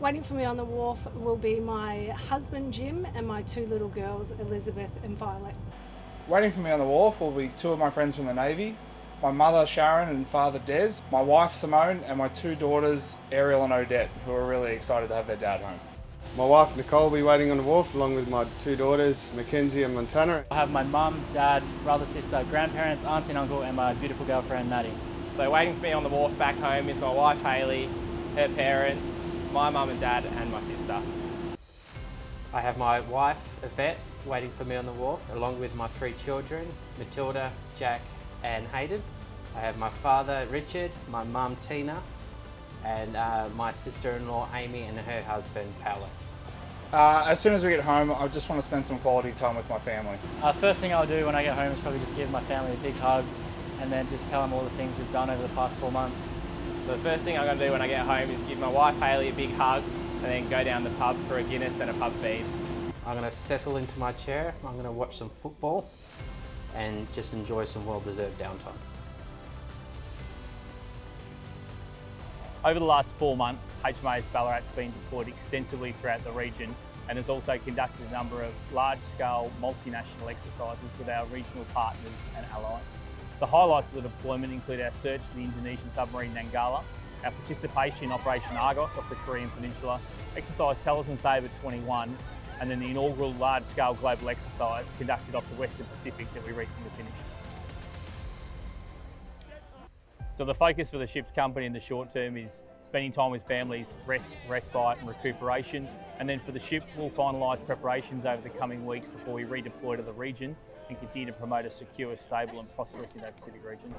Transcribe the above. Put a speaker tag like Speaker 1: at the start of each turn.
Speaker 1: Waiting for me on the wharf will be my husband Jim and my two little girls Elizabeth and Violet.
Speaker 2: Waiting for me on the wharf will be two of my friends from the Navy, my mother Sharon and father Des, my wife Simone and my two daughters Ariel and Odette who are really excited to have their dad home.
Speaker 3: My wife Nicole will be waiting on the wharf along with my two daughters Mackenzie and Montana.
Speaker 4: I have my mum, dad, brother, sister, grandparents, auntie and uncle and my beautiful girlfriend Maddie.
Speaker 5: So waiting for me on the wharf back home is my wife Hayley, her parents, my mum and dad and my sister.
Speaker 6: I have my wife Yvette waiting for me on the wharf along with my three children Matilda, Jack and Hayden. I have my father Richard, my mum Tina and uh, my sister-in-law Amy and her husband Paolo.
Speaker 2: Uh, as soon as we get home, I just want to spend some quality time with my family.
Speaker 4: Uh, first thing I'll do when I get home is probably just give my family a big hug and then just tell them all the things we've done over the past four months.
Speaker 5: So the first thing I'm going to do when I get home is give my wife Hayley a big hug and then go down the pub for a Guinness and a pub feed.
Speaker 6: I'm going to settle into my chair, I'm going to watch some football and just enjoy some well-deserved downtime.
Speaker 7: Over the last four months, HMAS Ballarat has been deployed extensively throughout the region and has also conducted a number of large-scale multinational exercises with our regional partners and allies. The highlights of the deployment include our search for the Indonesian submarine Nanggala, our participation in Operation Argos off the Korean Peninsula, exercise Talisman Sabre 21, and then the inaugural large-scale global exercise conducted off the Western Pacific that we recently finished. So the focus for the ship's company in the short term is spending time with families, rest, respite and recuperation. And then for the ship, we'll finalise preparations over the coming weeks before we redeploy to the region and continue to promote a secure, stable and prosperous Indo-Pacific region.